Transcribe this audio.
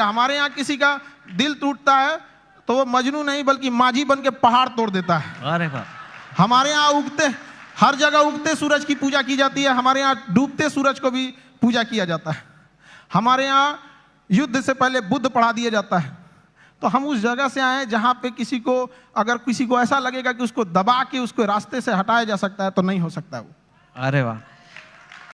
हमारे यहाँ किसी का दिल टूटता है तो वो मजनू नहीं बल्कि माझी बन के पहाड़ तोड़ देता है। अरे हमारे यहाँ उगते हर जगह उगते सूरज की पूजा की जाती है हमारे यहाँ डूबते सूरज को भी पूजा किया जाता है। हमारे यहाँ युद्ध से पहले बुद्ध पढ़ा दिया जाता है। तो हम उस जगह से आए जहाँ पे किसी को अगर किसी को ऐसा लगेगा कि उसको दबा के उसको रास्ते से हटाया जा सकता है तो नहीं हो सकता है वो। अरे वाह।